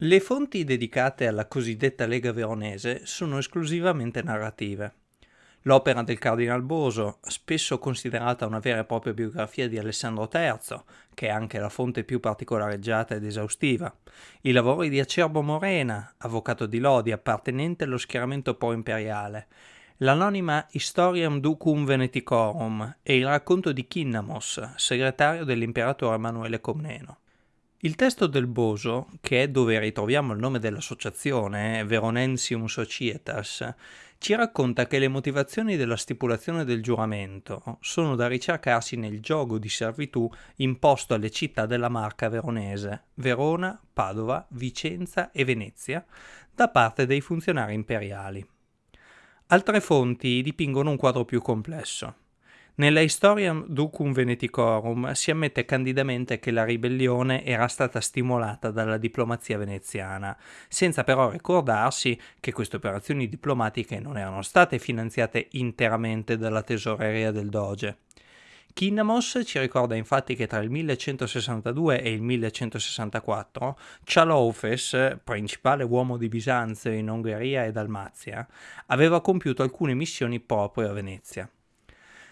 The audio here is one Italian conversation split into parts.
Le fonti dedicate alla cosiddetta Lega Veronese sono esclusivamente narrative. L'opera del Cardinal Boso, spesso considerata una vera e propria biografia di Alessandro III, che è anche la fonte più particolareggiata ed esaustiva, i lavori di Acerbo Morena, avvocato di Lodi appartenente allo schieramento pro-imperiale, l'anonima Historiam Ducum Veneticorum e il racconto di Kinnamos, segretario dell'imperatore Emanuele Comneno. Il testo del Boso, che è dove ritroviamo il nome dell'associazione, Veronensium Societas, ci racconta che le motivazioni della stipulazione del giuramento sono da ricercarsi nel gioco di servitù imposto alle città della Marca veronese, Verona, Padova, Vicenza e Venezia, da parte dei funzionari imperiali. Altre fonti dipingono un quadro più complesso. Nella Historiam Ducum Veneticorum si ammette candidamente che la ribellione era stata stimolata dalla diplomazia veneziana, senza però ricordarsi che queste operazioni diplomatiche non erano state finanziate interamente dalla tesoreria del Doge. Kinnamos ci ricorda infatti che tra il 1162 e il 1164 Cialaufes, principale uomo di Bisanzio in Ungheria e Dalmazia, aveva compiuto alcune missioni proprio a Venezia.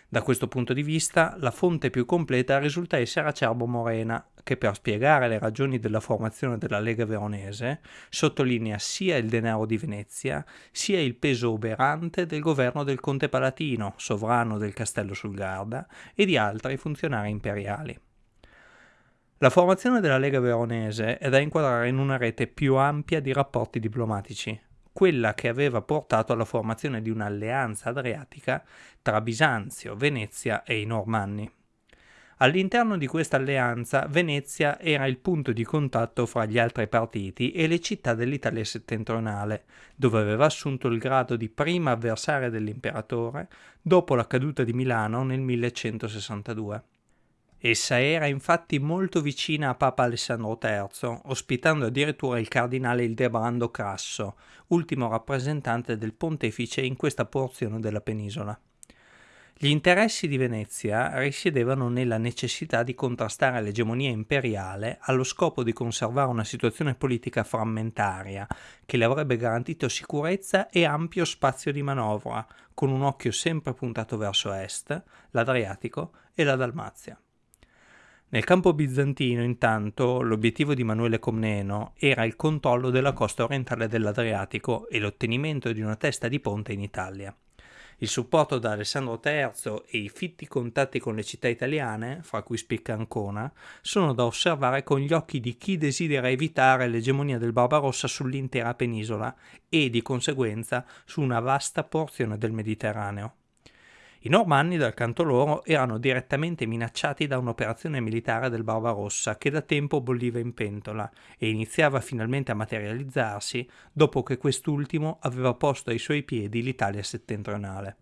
Da questo punto di vista, la fonte più completa risulta essere Acerbo Morena, che per spiegare le ragioni della formazione della Lega Veronese sottolinea sia il denaro di Venezia, sia il peso oberante del governo del Conte Palatino, sovrano del Castello sul Garda, e di altri funzionari imperiali. La formazione della Lega Veronese è da inquadrare in una rete più ampia di rapporti diplomatici, quella che aveva portato alla formazione di un'alleanza adriatica tra Bisanzio, Venezia e i Normanni. All'interno di questa alleanza Venezia era il punto di contatto fra gli altri partiti e le città dell'Italia settentrionale, dove aveva assunto il grado di prima avversaria dell'imperatore dopo la caduta di Milano nel 1162. Essa era infatti molto vicina a Papa Alessandro III, ospitando addirittura il cardinale Ildebrando Crasso, ultimo rappresentante del pontefice in questa porzione della penisola. Gli interessi di Venezia risiedevano nella necessità di contrastare l'egemonia imperiale allo scopo di conservare una situazione politica frammentaria che le avrebbe garantito sicurezza e ampio spazio di manovra, con un occhio sempre puntato verso est, l'Adriatico e la Dalmazia. Nel campo bizantino, intanto, l'obiettivo di Manuele Comneno era il controllo della costa orientale dell'Adriatico e l'ottenimento di una testa di ponte in Italia. Il supporto da Alessandro III e i fitti contatti con le città italiane, fra cui spicca Ancona, sono da osservare con gli occhi di chi desidera evitare l'egemonia del Barbarossa sull'intera penisola e, di conseguenza, su una vasta porzione del Mediterraneo. I Normanni, dal canto loro, erano direttamente minacciati da un'operazione militare del Barbarossa che da tempo bolliva in pentola e iniziava finalmente a materializzarsi dopo che quest'ultimo aveva posto ai suoi piedi l'Italia settentrionale.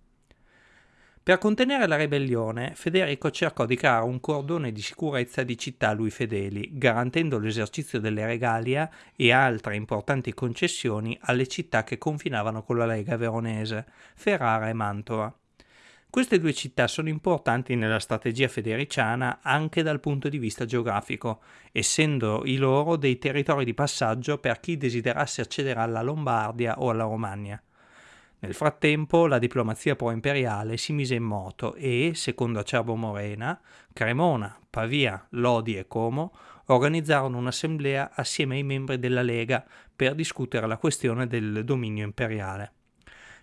Per contenere la ribellione, Federico cercò di creare un cordone di sicurezza di città a lui fedeli, garantendo l'esercizio delle regalia e altre importanti concessioni alle città che confinavano con la Lega veronese, Ferrara e Mantova. Queste due città sono importanti nella strategia federiciana anche dal punto di vista geografico, essendo i loro dei territori di passaggio per chi desiderasse accedere alla Lombardia o alla Romagna. Nel frattempo la diplomazia pro-imperiale si mise in moto e, secondo Acerbo Morena, Cremona, Pavia, Lodi e Como organizzarono un'assemblea assieme ai membri della Lega per discutere la questione del dominio imperiale.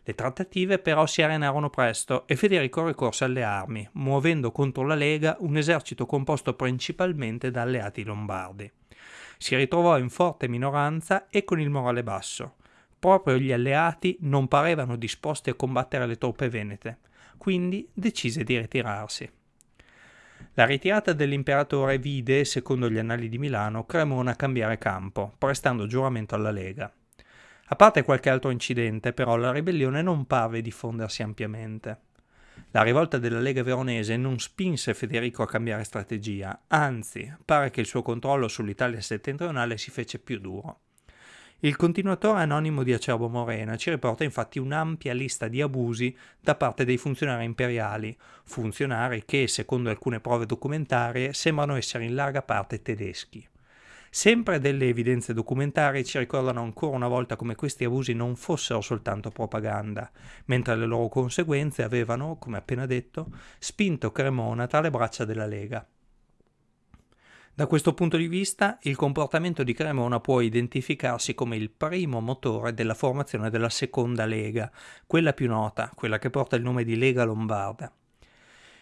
Le trattative però si arenarono presto e Federico ricorse alle armi, muovendo contro la Lega un esercito composto principalmente da alleati lombardi. Si ritrovò in forte minoranza e con il morale basso. Proprio gli alleati non parevano disposti a combattere le truppe venete, quindi decise di ritirarsi. La ritirata dell'imperatore vide, secondo gli annali di Milano, Cremona cambiare campo, prestando giuramento alla Lega. A parte qualche altro incidente, però, la ribellione non parve diffondersi ampiamente. La rivolta della Lega Veronese non spinse Federico a cambiare strategia, anzi, pare che il suo controllo sull'Italia settentrionale si fece più duro. Il continuatore anonimo di Acerbo Morena ci riporta infatti un'ampia lista di abusi da parte dei funzionari imperiali, funzionari che, secondo alcune prove documentarie, sembrano essere in larga parte tedeschi. Sempre delle evidenze documentarie ci ricordano ancora una volta come questi abusi non fossero soltanto propaganda, mentre le loro conseguenze avevano, come appena detto, spinto Cremona tra le braccia della Lega. Da questo punto di vista, il comportamento di Cremona può identificarsi come il primo motore della formazione della seconda Lega, quella più nota, quella che porta il nome di Lega Lombarda.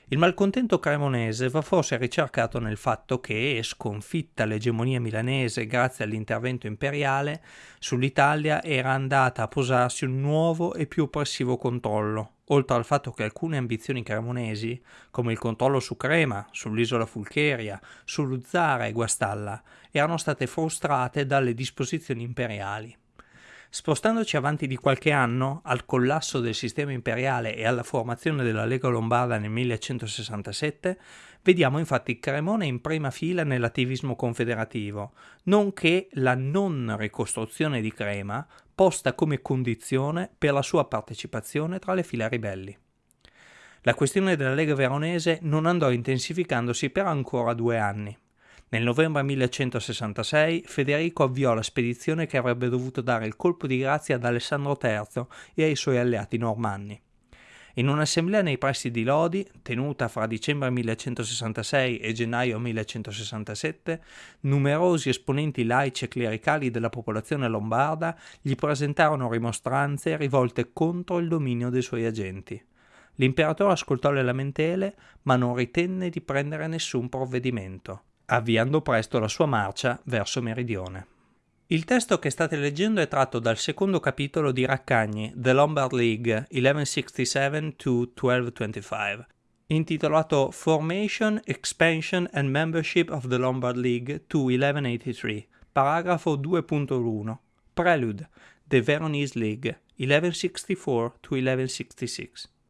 Il malcontento cremonese va forse ricercato nel fatto che, sconfitta l'egemonia milanese grazie all'intervento imperiale, sull'Italia era andata a posarsi un nuovo e più oppressivo controllo, oltre al fatto che alcune ambizioni cremonesi, come il controllo su Crema, sull'isola Fulcheria, su Luzzara e Guastalla, erano state frustrate dalle disposizioni imperiali. Spostandoci avanti di qualche anno, al collasso del sistema imperiale e alla formazione della Lega Lombarda nel 1167, vediamo infatti Cremona in prima fila nell'attivismo confederativo, nonché la non ricostruzione di Crema posta come condizione per la sua partecipazione tra le file ribelli. La questione della Lega Veronese non andò intensificandosi per ancora due anni. Nel novembre 1166 Federico avviò la spedizione che avrebbe dovuto dare il colpo di grazia ad Alessandro III e ai suoi alleati normanni. In un'assemblea nei pressi di Lodi, tenuta fra dicembre 1166 e gennaio 1167, numerosi esponenti laici e clericali della popolazione lombarda gli presentarono rimostranze rivolte contro il dominio dei suoi agenti. L'imperatore ascoltò le lamentele, ma non ritenne di prendere nessun provvedimento, avviando presto la sua marcia verso meridione. Il testo che state leggendo è tratto dal secondo capitolo di Raccagni, The Lombard League 1167-1225, intitolato Formation, Expansion and Membership of the Lombard League to 1183, paragrafo 2.1, Prelude, The Veronese League 1164-1166.